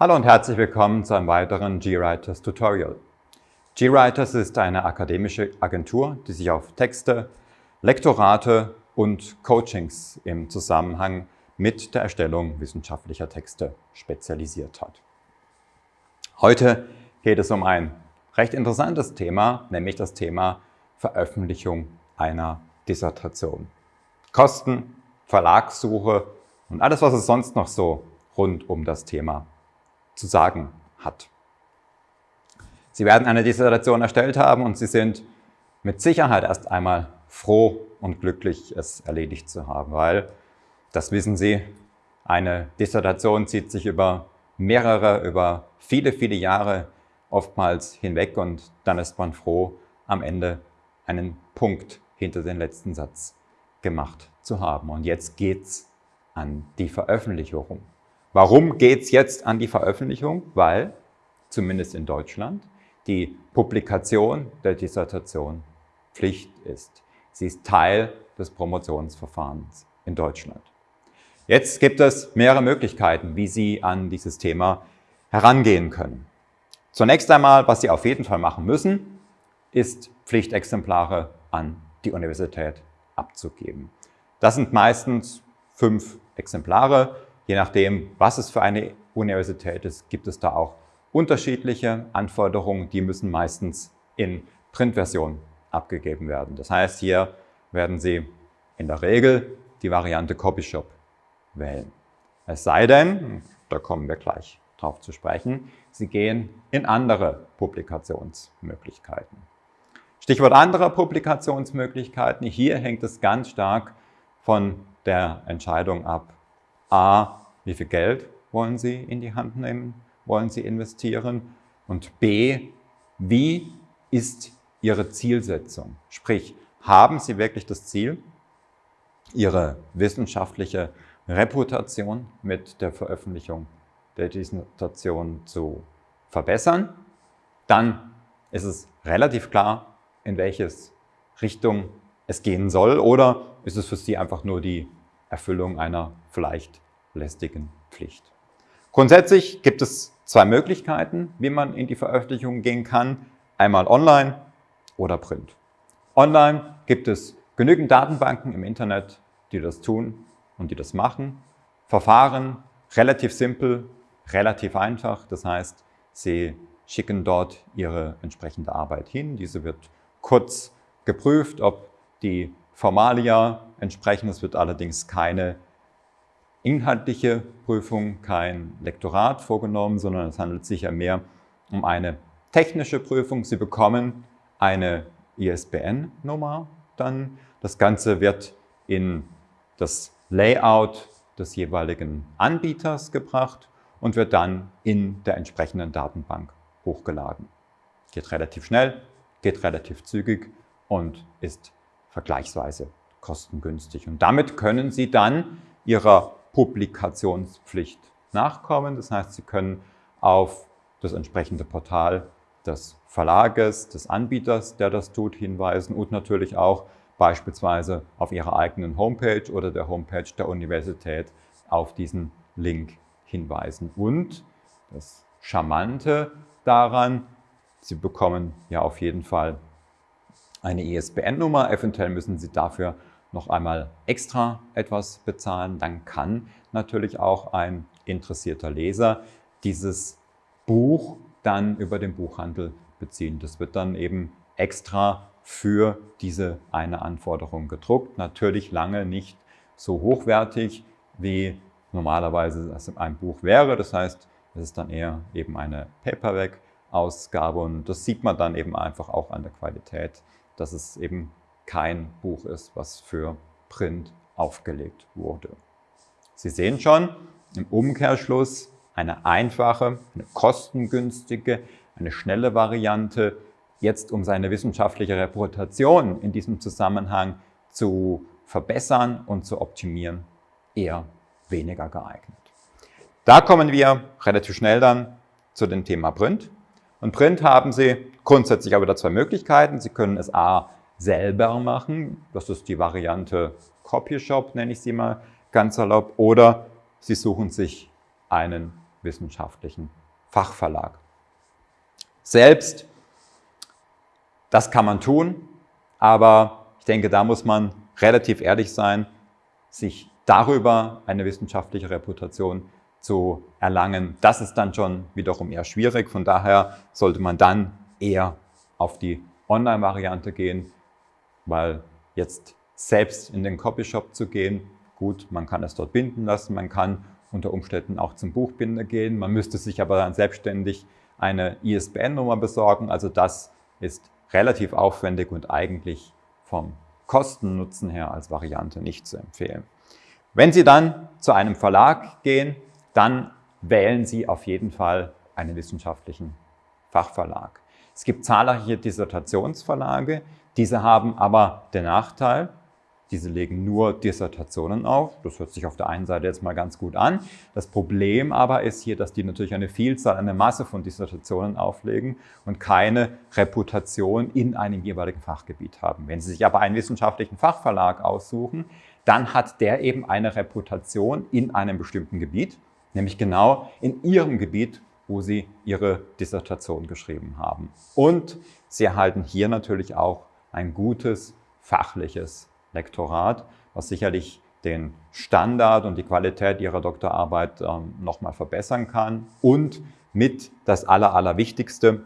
Hallo und herzlich willkommen zu einem weiteren GWriters Tutorial. GWriters ist eine akademische Agentur, die sich auf Texte, Lektorate und Coachings im Zusammenhang mit der Erstellung wissenschaftlicher Texte spezialisiert hat. Heute geht es um ein recht interessantes Thema, nämlich das Thema Veröffentlichung einer Dissertation. Kosten, Verlagssuche und alles, was es sonst noch so rund um das Thema zu sagen hat. Sie werden eine Dissertation erstellt haben und Sie sind mit Sicherheit erst einmal froh und glücklich, es erledigt zu haben, weil, das wissen Sie, eine Dissertation zieht sich über mehrere, über viele, viele Jahre oftmals hinweg und dann ist man froh, am Ende einen Punkt hinter den letzten Satz gemacht zu haben. Und jetzt geht's an die Veröffentlichung. Warum geht's jetzt an die Veröffentlichung? Weil, zumindest in Deutschland, die Publikation der Dissertation Pflicht ist. Sie ist Teil des Promotionsverfahrens in Deutschland. Jetzt gibt es mehrere Möglichkeiten, wie Sie an dieses Thema herangehen können. Zunächst einmal, was Sie auf jeden Fall machen müssen, ist Pflichtexemplare an die Universität abzugeben. Das sind meistens fünf Exemplare. Je nachdem, was es für eine Universität ist, gibt es da auch unterschiedliche Anforderungen. Die müssen meistens in Printversion abgegeben werden. Das heißt, hier werden Sie in der Regel die Variante Copyshop wählen. Es sei denn, da kommen wir gleich drauf zu sprechen, Sie gehen in andere Publikationsmöglichkeiten. Stichwort andere Publikationsmöglichkeiten. Hier hängt es ganz stark von der Entscheidung ab, a, wie viel Geld wollen Sie in die Hand nehmen, wollen Sie investieren und b, wie ist Ihre Zielsetzung? Sprich, haben Sie wirklich das Ziel, Ihre wissenschaftliche Reputation mit der Veröffentlichung der Dissertation zu verbessern? Dann ist es relativ klar, in welches Richtung es gehen soll oder ist es für Sie einfach nur die Erfüllung einer vielleicht lästigen Pflicht? Grundsätzlich gibt es zwei Möglichkeiten, wie man in die Veröffentlichung gehen kann. Einmal online oder Print. Online gibt es genügend Datenbanken im Internet, die das tun und die das machen. Verfahren relativ simpel, relativ einfach. Das heißt, Sie schicken dort Ihre entsprechende Arbeit hin. Diese wird kurz geprüft, ob die Formalia entsprechen. Es wird allerdings keine inhaltliche Prüfung, kein Lektorat vorgenommen, sondern es handelt sich ja mehr um eine technische Prüfung. Sie bekommen eine ISBN-Nummer dann. Das Ganze wird in das Layout des jeweiligen Anbieters gebracht und wird dann in der entsprechenden Datenbank hochgeladen. Geht relativ schnell, geht relativ zügig und ist vergleichsweise kostengünstig. Und damit können Sie dann Ihrer Publikationspflicht nachkommen. Das heißt, Sie können auf das entsprechende Portal des Verlages, des Anbieters, der das tut, hinweisen und natürlich auch beispielsweise auf Ihrer eigenen Homepage oder der Homepage der Universität auf diesen Link hinweisen. Und das Charmante daran, Sie bekommen ja auf jeden Fall eine ISBN-Nummer. Eventuell müssen Sie dafür noch einmal extra etwas bezahlen. Dann kann natürlich auch ein interessierter Leser dieses Buch dann über den Buchhandel beziehen. Das wird dann eben extra für diese eine Anforderung gedruckt. Natürlich lange nicht so hochwertig, wie normalerweise es ein Buch wäre. Das heißt, es ist dann eher eben eine Paperback-Ausgabe und das sieht man dann eben einfach auch an der Qualität, dass es eben kein Buch ist, was für Print aufgelegt wurde. Sie sehen schon, im Umkehrschluss eine einfache, eine kostengünstige, eine schnelle Variante, jetzt um seine wissenschaftliche Reputation in diesem Zusammenhang zu verbessern und zu optimieren, eher weniger geeignet. Da kommen wir relativ schnell dann zu dem Thema Print. Und Print haben Sie grundsätzlich aber wieder zwei Möglichkeiten. Sie können es A selber machen, das ist die Variante Copyshop, nenne ich sie mal ganz erlaubt, oder Sie suchen sich einen wissenschaftlichen Fachverlag. Selbst, das kann man tun, aber ich denke, da muss man relativ ehrlich sein, sich darüber eine wissenschaftliche Reputation zu erlangen. Das ist dann schon wiederum eher schwierig. Von daher sollte man dann eher auf die Online-Variante gehen, weil jetzt selbst in den Copyshop zu gehen, gut, man kann es dort binden lassen, man kann unter Umständen auch zum Buchbinder gehen, man müsste sich aber dann selbstständig eine ISBN-Nummer besorgen, also das ist relativ aufwendig und eigentlich vom Kosten-Nutzen her als Variante nicht zu empfehlen. Wenn Sie dann zu einem Verlag gehen, dann wählen Sie auf jeden Fall einen wissenschaftlichen Fachverlag. Es gibt zahlreiche Dissertationsverlage, diese haben aber den Nachteil, diese legen nur Dissertationen auf. Das hört sich auf der einen Seite jetzt mal ganz gut an. Das Problem aber ist hier, dass die natürlich eine Vielzahl, eine Masse von Dissertationen auflegen und keine Reputation in einem jeweiligen Fachgebiet haben. Wenn Sie sich aber einen wissenschaftlichen Fachverlag aussuchen, dann hat der eben eine Reputation in einem bestimmten Gebiet, nämlich genau in Ihrem Gebiet, wo Sie Ihre Dissertation geschrieben haben. Und Sie erhalten hier natürlich auch ein gutes fachliches Lektorat, was sicherlich den Standard und die Qualität Ihrer Doktorarbeit ähm, nochmal verbessern kann. Und mit das Aller, Allerwichtigste,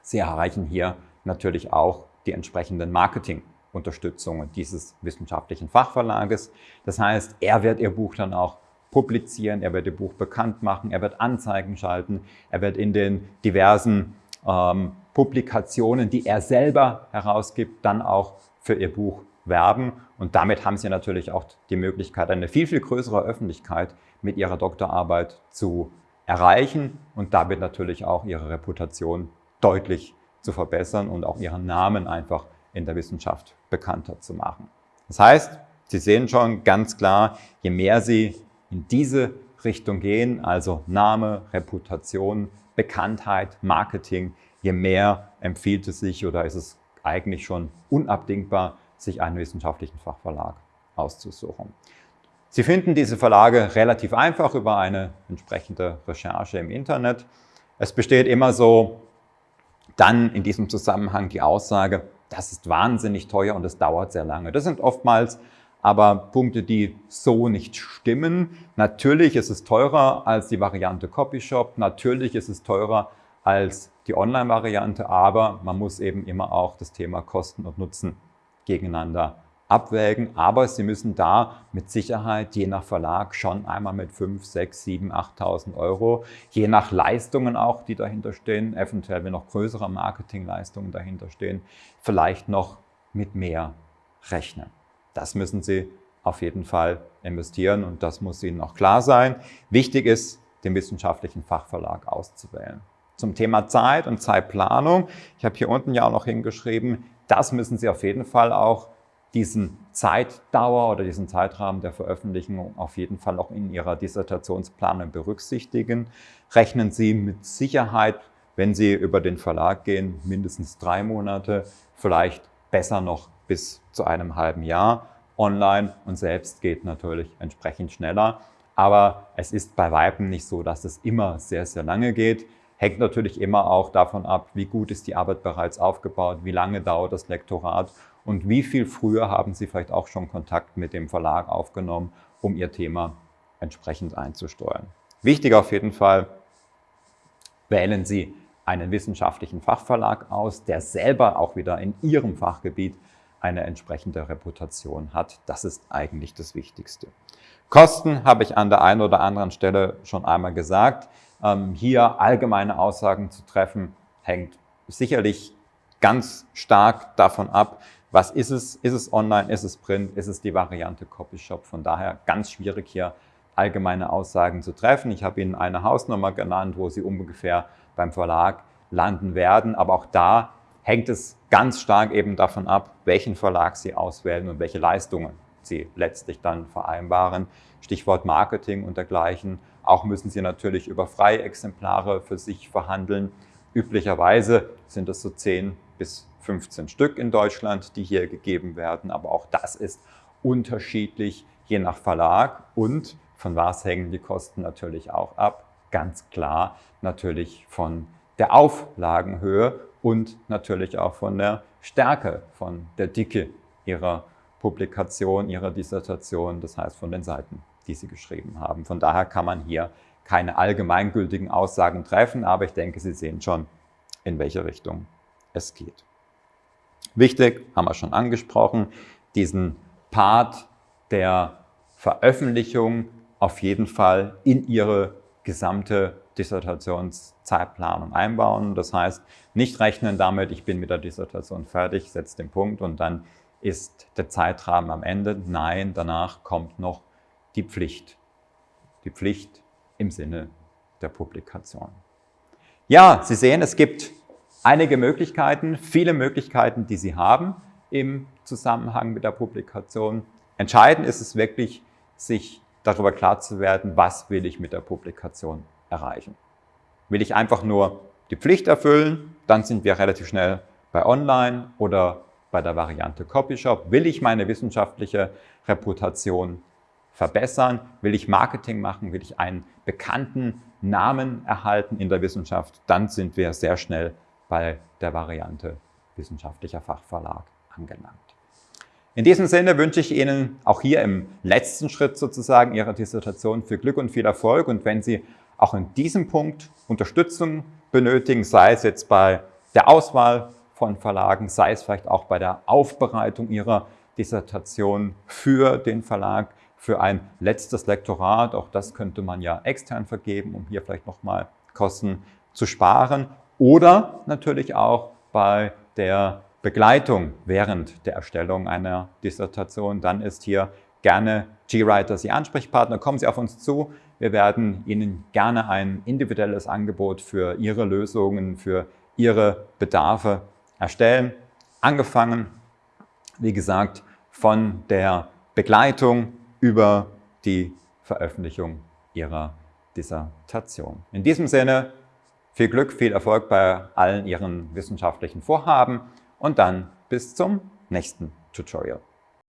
Sie erreichen hier natürlich auch die entsprechenden Marketingunterstützungen dieses wissenschaftlichen Fachverlages. Das heißt, er wird Ihr Buch dann auch publizieren, er wird Ihr Buch bekannt machen, er wird Anzeigen schalten, er wird in den diversen ähm, Publikationen, die er selber herausgibt, dann auch für Ihr Buch werben. Und damit haben Sie natürlich auch die Möglichkeit, eine viel, viel größere Öffentlichkeit mit Ihrer Doktorarbeit zu erreichen und damit natürlich auch Ihre Reputation deutlich zu verbessern und auch Ihren Namen einfach in der Wissenschaft bekannter zu machen. Das heißt, Sie sehen schon ganz klar, je mehr Sie in diese Richtung gehen, also Name, Reputation, Bekanntheit, Marketing, je mehr empfiehlt es sich oder ist es eigentlich schon unabdingbar, sich einen wissenschaftlichen Fachverlag auszusuchen. Sie finden diese Verlage relativ einfach über eine entsprechende Recherche im Internet. Es besteht immer so dann in diesem Zusammenhang die Aussage, das ist wahnsinnig teuer und es dauert sehr lange. Das sind oftmals aber Punkte, die so nicht stimmen. Natürlich ist es teurer als die Variante Copyshop, natürlich ist es teurer als die Online-Variante, aber man muss eben immer auch das Thema Kosten und Nutzen gegeneinander abwägen. Aber Sie müssen da mit Sicherheit je nach Verlag schon einmal mit 5, 6, 7, 8.000 Euro, je nach Leistungen auch, die dahinter stehen, eventuell wenn noch größere Marketingleistungen dahinter stehen, vielleicht noch mit mehr rechnen. Das müssen Sie auf jeden Fall investieren und das muss Ihnen auch klar sein. Wichtig ist, den wissenschaftlichen Fachverlag auszuwählen. Zum Thema Zeit und Zeitplanung. Ich habe hier unten ja auch noch hingeschrieben, das müssen Sie auf jeden Fall auch diesen Zeitdauer oder diesen Zeitrahmen der Veröffentlichung auf jeden Fall auch in Ihrer Dissertationsplanung berücksichtigen. Rechnen Sie mit Sicherheit, wenn Sie über den Verlag gehen, mindestens drei Monate, vielleicht besser noch bis zu einem halben Jahr. Online und selbst geht natürlich entsprechend schneller. Aber es ist bei Weitem nicht so, dass es immer sehr, sehr lange geht. Hängt natürlich immer auch davon ab, wie gut ist die Arbeit bereits aufgebaut, wie lange dauert das Lektorat und wie viel früher haben Sie vielleicht auch schon Kontakt mit dem Verlag aufgenommen, um Ihr Thema entsprechend einzusteuern. Wichtig auf jeden Fall, wählen Sie einen wissenschaftlichen Fachverlag aus, der selber auch wieder in Ihrem Fachgebiet eine entsprechende Reputation hat. Das ist eigentlich das Wichtigste. Kosten habe ich an der einen oder anderen Stelle schon einmal gesagt. Ähm, hier allgemeine Aussagen zu treffen, hängt sicherlich ganz stark davon ab, was ist es? Ist es online? Ist es print? Ist es die Variante Copyshop? Von daher ganz schwierig hier allgemeine Aussagen zu treffen. Ich habe Ihnen eine Hausnummer genannt, wo Sie ungefähr beim Verlag landen werden. Aber auch da hängt es ganz stark eben davon ab, welchen Verlag Sie auswählen und welche Leistungen Sie letztlich dann vereinbaren. Stichwort Marketing und dergleichen. Auch müssen Sie natürlich über Freiexemplare für sich verhandeln. Üblicherweise sind es so 10 bis 15 Stück in Deutschland, die hier gegeben werden. Aber auch das ist unterschiedlich je nach Verlag und von was hängen die Kosten natürlich auch ab. ganz klar natürlich von der Auflagenhöhe und natürlich auch von der Stärke, von der Dicke Ihrer Publikation, Ihrer Dissertation, das heißt von den Seiten, die Sie geschrieben haben. Von daher kann man hier keine allgemeingültigen Aussagen treffen, aber ich denke, Sie sehen schon, in welche Richtung es geht. Wichtig, haben wir schon angesprochen, diesen Part der Veröffentlichung auf jeden Fall in Ihre gesamte Dissertationszeitplanung einbauen. Das heißt, nicht rechnen damit, ich bin mit der Dissertation fertig, setze den Punkt und dann ist der Zeitrahmen am Ende. Nein, danach kommt noch die Pflicht. Die Pflicht im Sinne der Publikation. Ja, Sie sehen, es gibt einige Möglichkeiten, viele Möglichkeiten, die Sie haben im Zusammenhang mit der Publikation. Entscheidend ist es wirklich, sich darüber klar zu werden, was will ich mit der Publikation erreichen. Will ich einfach nur die Pflicht erfüllen, dann sind wir relativ schnell bei Online oder bei der Variante Copyshop. Will ich meine wissenschaftliche Reputation verbessern? Will ich Marketing machen? Will ich einen bekannten Namen erhalten in der Wissenschaft? Dann sind wir sehr schnell bei der Variante wissenschaftlicher Fachverlag angelangt. In diesem Sinne wünsche ich Ihnen auch hier im letzten Schritt sozusagen Ihrer Dissertation viel Glück und viel Erfolg. Und wenn Sie auch in diesem Punkt Unterstützung benötigen, sei es jetzt bei der Auswahl von Verlagen, sei es vielleicht auch bei der Aufbereitung Ihrer Dissertation für den Verlag, für ein letztes Lektorat, auch das könnte man ja extern vergeben, um hier vielleicht nochmal Kosten zu sparen. Oder natürlich auch bei der Begleitung während der Erstellung einer Dissertation, dann ist hier gerne GWriters Ihr Ansprechpartner. Kommen Sie auf uns zu. Wir werden Ihnen gerne ein individuelles Angebot für Ihre Lösungen, für Ihre Bedarfe erstellen. Angefangen, wie gesagt, von der Begleitung über die Veröffentlichung Ihrer Dissertation. In diesem Sinne viel Glück, viel Erfolg bei allen Ihren wissenschaftlichen Vorhaben und dann bis zum nächsten Tutorial.